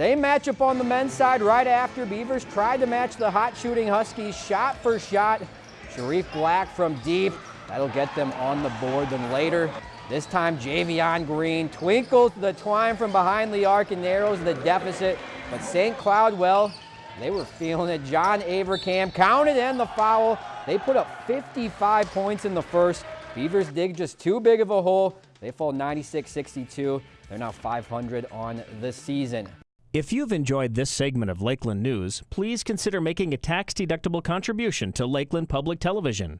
Same matchup on the men's side right after. Beavers tried to match the hot shooting Huskies shot for shot. Sharif Black from deep. That'll get them on the board then later. This time Javion Green twinkles the twine from behind the arc and narrows the deficit. But St. Cloud, well, they were feeling it. John Avercam counted and the foul. They put up 55 points in the first. Beavers dig just too big of a hole. They fall 96-62. They're now 500 on the season. If you've enjoyed this segment of Lakeland News, please consider making a tax-deductible contribution to Lakeland Public Television.